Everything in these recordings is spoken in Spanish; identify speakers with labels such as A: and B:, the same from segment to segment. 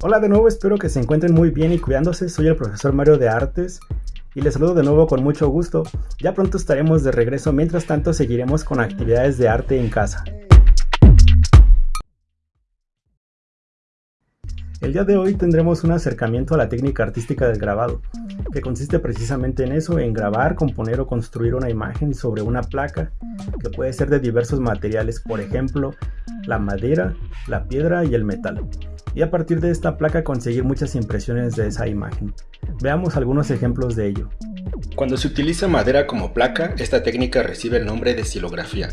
A: Hola de nuevo, espero que se encuentren muy bien y cuidándose. Soy el profesor Mario de Artes y les saludo de nuevo con mucho gusto. Ya pronto estaremos de regreso, mientras tanto seguiremos con actividades de arte en casa. El día de hoy tendremos un acercamiento a la técnica artística del grabado, que consiste precisamente en eso, en grabar, componer o construir una imagen sobre una placa que puede ser de diversos materiales, por ejemplo, la madera, la piedra y el metal y a partir de esta placa conseguir muchas impresiones de esa imagen. Veamos algunos ejemplos de ello.
B: Cuando se utiliza madera como placa, esta técnica recibe el nombre de silografía.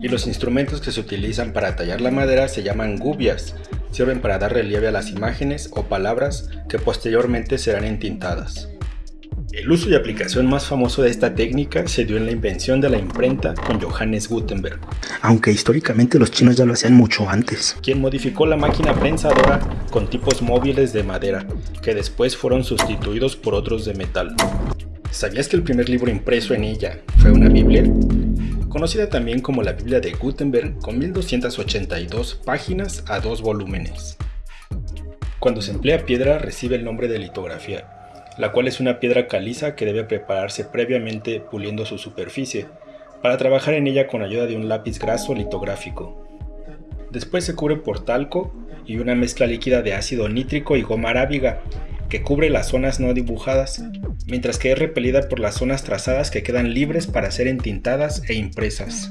B: Y los instrumentos que se utilizan para tallar la madera se llaman gubias, sirven para dar relieve a las imágenes o palabras que posteriormente serán entintadas. El uso y aplicación más famoso de esta técnica se dio en la invención de la imprenta con Johannes Gutenberg.
C: Aunque históricamente los chinos ya lo hacían mucho antes.
B: Quien modificó la máquina prensadora con tipos móviles de madera, que después fueron sustituidos por otros de metal. ¿Sabías que el primer libro impreso en ella fue una Biblia? Conocida también como la Biblia de Gutenberg con 1282 páginas a dos volúmenes. Cuando se emplea piedra recibe el nombre de litografía la cual es una piedra caliza que debe prepararse previamente puliendo su superficie, para trabajar en ella con ayuda de un lápiz graso litográfico. Después se cubre por talco y una mezcla líquida de ácido nítrico y goma arábiga, que cubre las zonas no dibujadas, mientras que es repelida por las zonas trazadas que quedan libres para ser entintadas e impresas.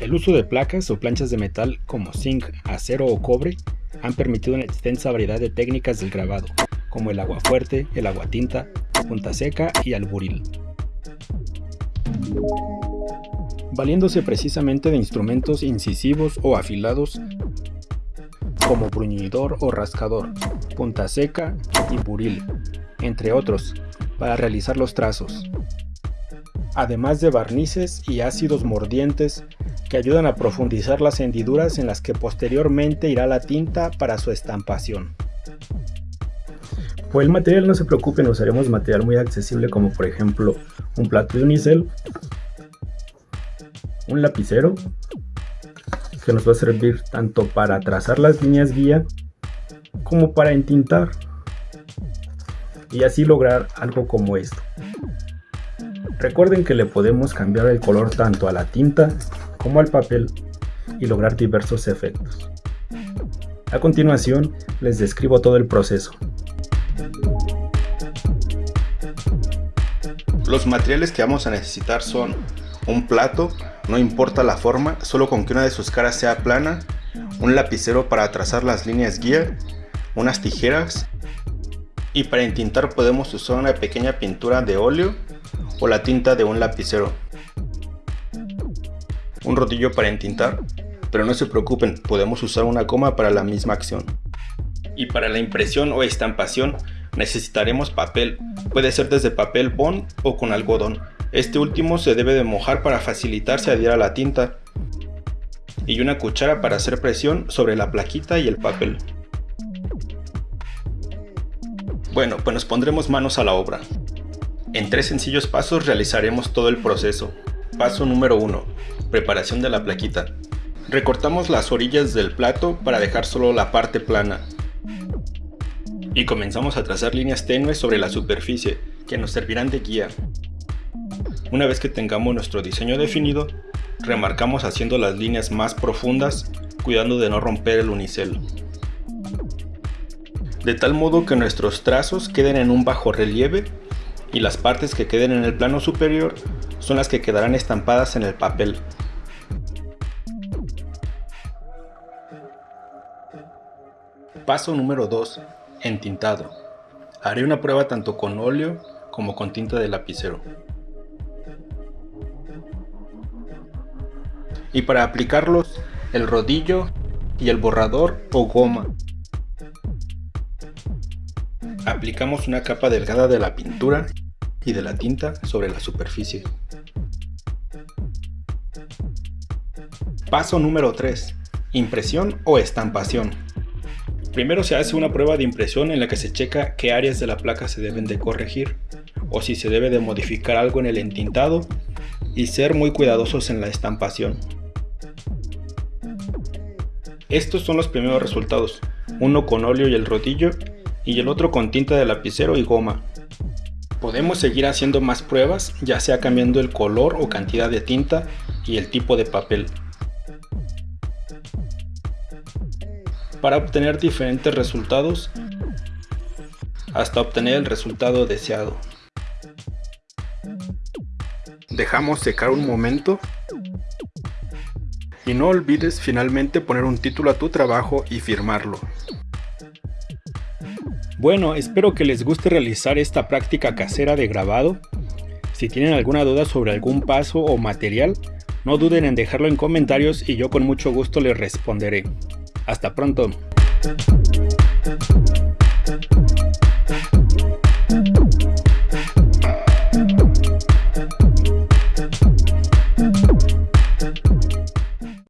B: El uso de placas o planchas de metal como zinc, acero o cobre han permitido una extensa variedad de técnicas del grabado, como el agua fuerte, el agua tinta, punta seca y alburil. Valiéndose precisamente de instrumentos incisivos o afilados como bruñidor o rascador, punta seca y buril, entre otros, para realizar los trazos. Además de barnices y ácidos mordientes que ayudan a profundizar las hendiduras en las que posteriormente irá la tinta para su estampación.
A: El material no se preocupen, usaremos material muy accesible como por ejemplo un plato de unicel, un lapicero que nos va a servir tanto para trazar las líneas guía como para entintar y así lograr algo como esto. Recuerden que le podemos cambiar el color tanto a la tinta como al papel y lograr diversos efectos. A continuación les describo todo el proceso.
B: Los materiales que vamos a necesitar son un plato, no importa la forma, solo con que una de sus caras sea plana, un lapicero para trazar las líneas guía, unas tijeras y para entintar podemos usar una pequeña pintura de óleo o la tinta de un lapicero. Un rodillo para entintar, pero no se preocupen, podemos usar una goma para la misma acción. Y para la impresión o estampación necesitaremos papel, puede ser desde papel bond o con algodón. Este último se debe de mojar para facilitarse adhiera a la tinta. Y una cuchara para hacer presión sobre la plaquita y el papel. Bueno, pues nos pondremos manos a la obra. En tres sencillos pasos realizaremos todo el proceso. Paso número 1. Preparación de la plaquita. Recortamos las orillas del plato para dejar solo la parte plana y comenzamos a trazar líneas tenues sobre la superficie que nos servirán de guía. Una vez que tengamos nuestro diseño definido, remarcamos haciendo las líneas más profundas, cuidando de no romper el unicel. De tal modo que nuestros trazos queden en un bajo relieve y las partes que queden en el plano superior son las que quedarán estampadas en el papel. Paso número 2 entintado. Haré una prueba tanto con óleo como con tinta de lapicero. Y para aplicarlos, el rodillo y el borrador o goma. Aplicamos una capa delgada de la pintura y de la tinta sobre la superficie. Paso número 3. Impresión o estampación. Primero se hace una prueba de impresión en la que se checa qué áreas de la placa se deben de corregir o si se debe de modificar algo en el entintado y ser muy cuidadosos en la estampación. Estos son los primeros resultados. uno con óleo y el rodillo y el otro con tinta de lapicero y goma. Podemos seguir haciendo más pruebas, ya sea cambiando el color o cantidad de tinta y el tipo de papel. Para obtener diferentes resultados, hasta obtener el resultado deseado. Dejamos secar un momento y no olvides finalmente poner un título a tu trabajo y firmarlo. Bueno, espero que les guste realizar esta práctica casera de grabado. Si tienen alguna duda sobre algún paso o material, no duden en dejarlo en comentarios y yo con mucho gusto les responderé. Hasta pronto.